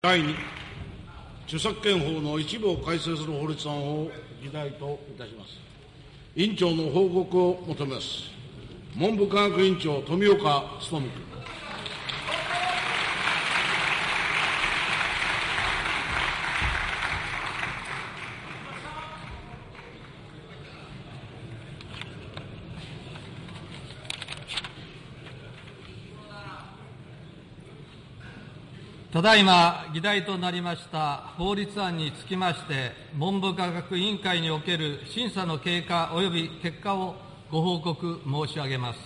第2、著作権法の一部を改正する法律案を議題といたします。委員長の報告を求めます。文部科学委員長、富岡努君。ただいま議題となりました法律案につきまして、文部科学委員会における審査の経過及び結果をご報告申し上げます。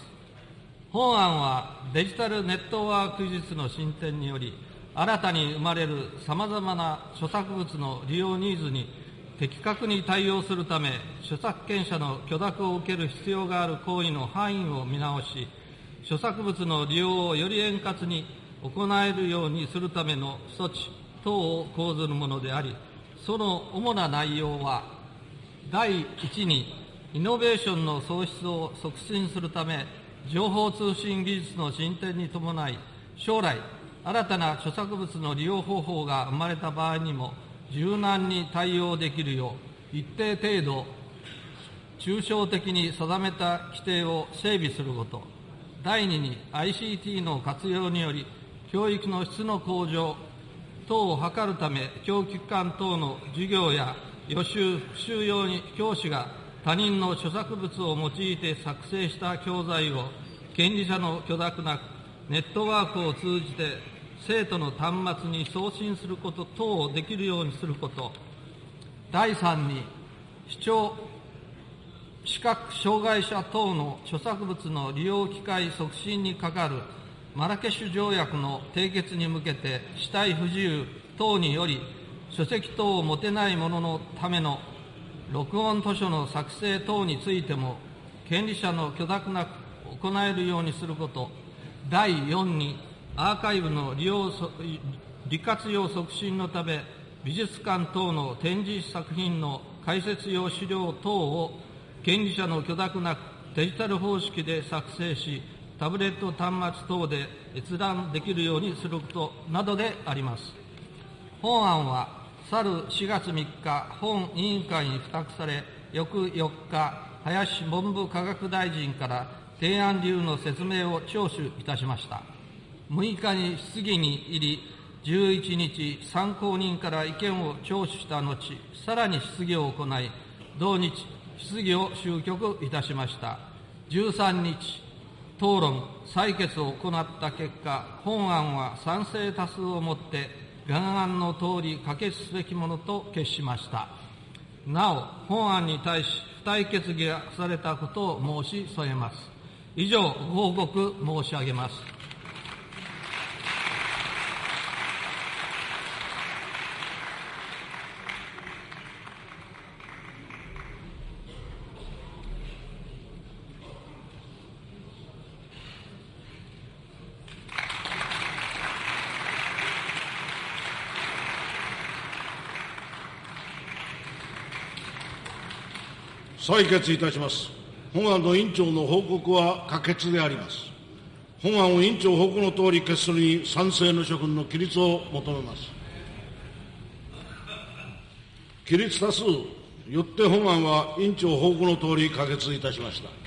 本案はデジタルネットワーク技術の進展により、新たに生まれるさまざまな著作物の利用ニーズに的確に対応するため、著作権者の許諾を受ける必要がある行為の範囲を見直し、著作物の利用をより円滑に行えるようにするための措置等を講ずるものであり、その主な内容は、第一に、イノベーションの創出を促進するため、情報通信技術の進展に伴い、将来、新たな著作物の利用方法が生まれた場合にも、柔軟に対応できるよう、一定程度、抽象的に定めた規定を整備すること。第二に、ICT の活用により、教育の質の向上等を図るため、教育機関等の授業や予習、復習用に教師が他人の著作物を用いて作成した教材を権利者の許諾なくネットワークを通じて生徒の端末に送信すること等をできるようにすること。第3に、視聴、視覚障害者等の著作物の利用機会促進にかかるマラケシュ条約の締結に向けて死体不自由等により書籍等を持てない者のための録音図書の作成等についても権利者の許諾なく行えるようにすること。第4にアーカイブの利用利活用促進のため美術館等の展示作品の解説用資料等を権利者の許諾なくデジタル方式で作成しタブレット端末等で閲覧できるようにすることなどであります。本案は、去る4月3日、本委員会に付託され、翌4日、林文部科学大臣から提案理由の説明を聴取いたしました。6日に質疑に入り、11日、参考人から意見を聴取した後、さらに質疑を行い、同日、質疑を終局いたしました。13日、討論、採決を行った結果、本案は賛成多数をもって、原案の通り可決すべきものと決しました。なお、本案に対し、付帯決議がされたことを申し添えます。以上、報告申し上げます。採決いたします。本案の委員長の報告は可決であります。本案を委員長報告のとおり決するに賛成の諸君の起立を求めます。起立多数、よって本案は委員長報告のとおり可決いたしました。